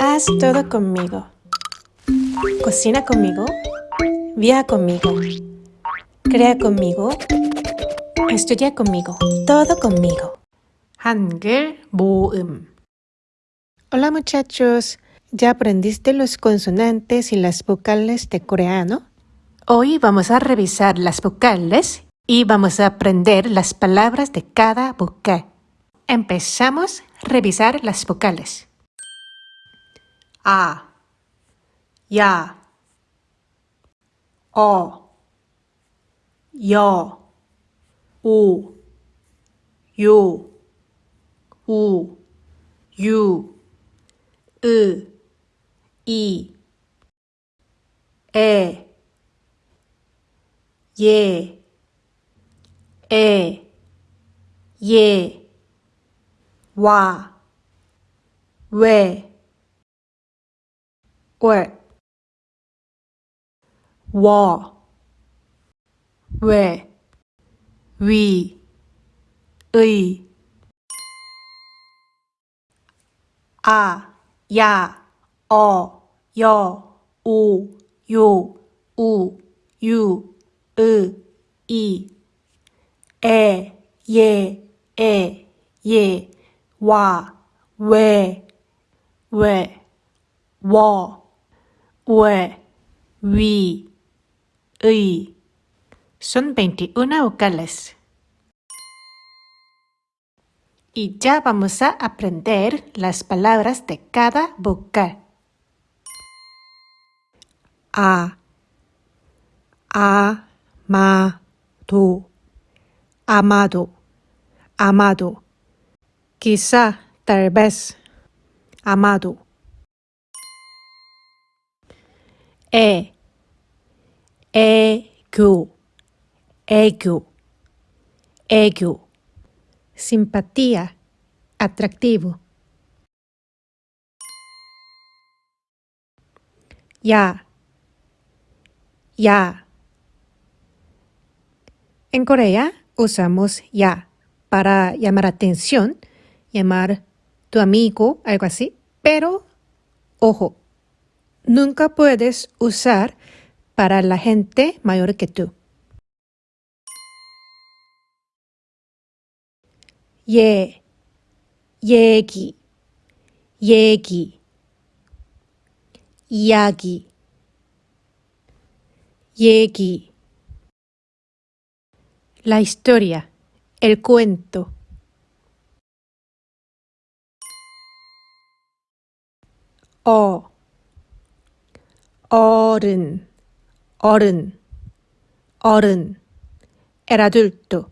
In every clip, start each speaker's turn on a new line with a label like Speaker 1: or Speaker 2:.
Speaker 1: Haz todo conmigo. Cocina conmigo. Viaja conmigo. Crea conmigo. Estudia conmigo. Todo conmigo.
Speaker 2: 한글 모음
Speaker 1: Hola muchachos. ¿Ya aprendiste los consonantes y las vocales de coreano?
Speaker 2: Hoy vamos a revisar las vocales y vamos a aprender las palabras de cada vocal. Empezamos a revisar las vocales. A, ya, o, yo, u, 유, 우, 유, 으, 이, 에, 예, 에, 예, 와, 왜, 월, 워, 왜, 위, 의, 아, 야, 어, 여, 오, 요, 우, 유, 으, 이, 에, 예, 에, 예, 와, 왜, 왜, 워, ue, vi, y. Son 21 vocales. Y ya vamos a aprender las palabras de cada vocal. A. A. Ma. Do. Amado. Amado. Quizá, tal vez. Amado. E, ego, ego, ego. Simpatía, atractivo. Ya, ya. En Corea usamos ya para llamar atención, llamar tu amigo, algo así. Pero, ojo, nunca puedes usar para la gente mayor que tú. Ye, yegi, yegi, yagi, yegi. La historia, el cuento. O. 어른, 어른, 어른, el adulto.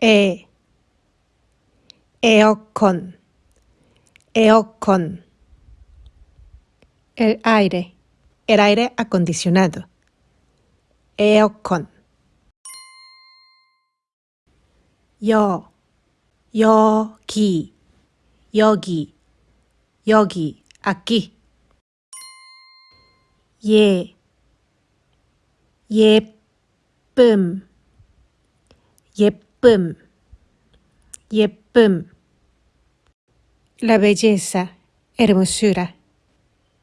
Speaker 2: 에, 에어컨, 에어컨. El aire, el aire acondicionado. 에어컨. 여, 여기, 여기, 여기, aquí. 예, 예쁨, 예쁨, 예쁨. La belleza, hermosura.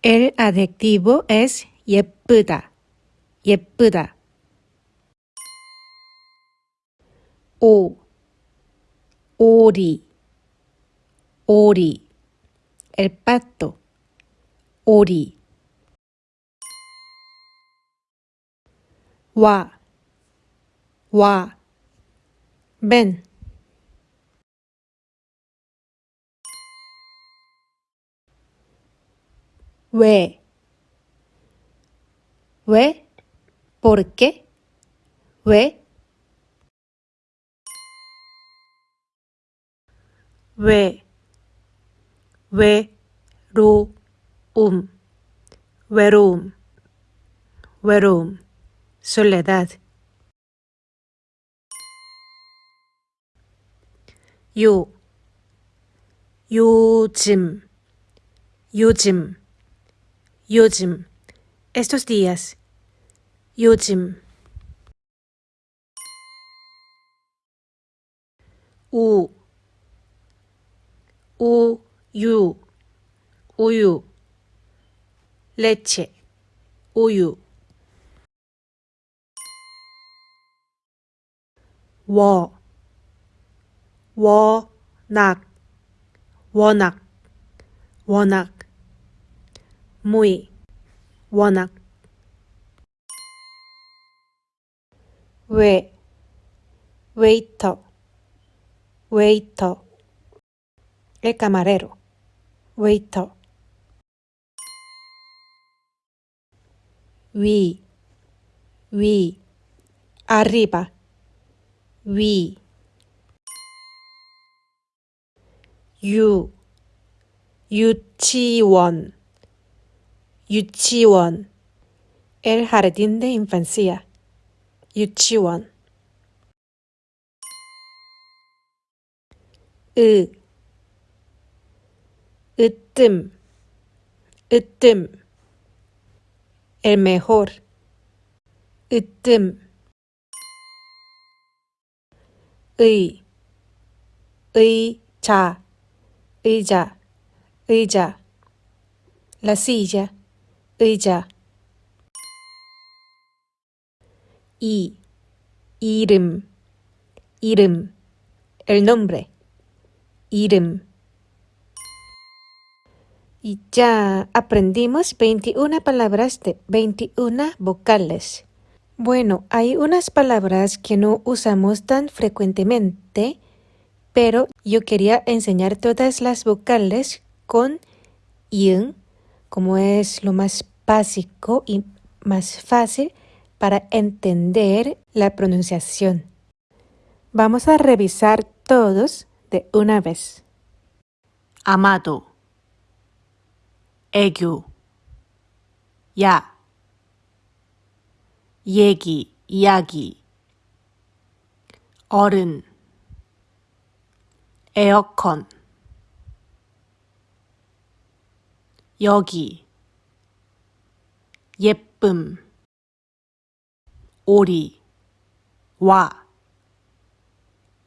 Speaker 2: El adjetivo es 예쁘다, 예쁘다. 오, 오리, 오리. El pato, 오리. 와, 와. Ven. 왜? 왜? ¿Por qué? 왜? 왜? 외로움, 외로움, 외로움, soledad. 요, 요즘, 요즘, 요즘, estos días, 요즘. 우,
Speaker 1: 우 유, 우유. leche, 우유. 워, 워 낙, 워낙, 워낙. muy, 워낙. 왜, waiter, waiter. El camarero, waiter. 위, 위, arriba, 위. 유, 유치원, 유치원. El jardín de infancia, 유치원. 으, 으뜸, 으뜸. el mejor. 으뜸. 의, 의자, 의자, 의자. La silla, 의자. 이, 이름, 이름. El nombre, 이름. Y ya aprendimos 21 palabras de 21 vocales. Bueno, hay unas palabras que no usamos tan frecuentemente, pero yo quería enseñar todas las vocales con yin, como es lo más básico y más fácil para entender la pronunciación. Vamos a revisar todos de una vez. Amado 애교. 야. 얘기 이야기. 어른. 에어컨. 여기. 예쁨. 오리. 와.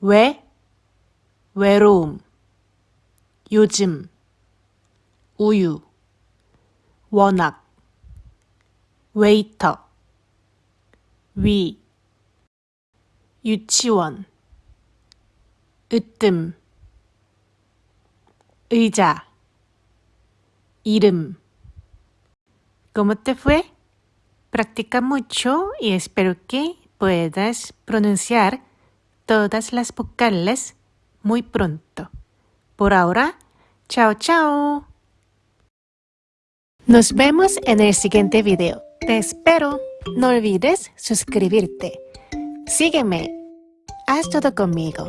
Speaker 1: 왜? 외로움. 요즘. 우유 워낙 웨이터 위 유치원 으뜸 의자 이름 ¿Cómo te fue? Practica mucho y espero que puedas pronunciar todas las vocales muy pronto. Por ahora, chao chao. Nos vemos en el siguiente video. Te espero. No olvides suscribirte. Sígueme. Haz todo conmigo.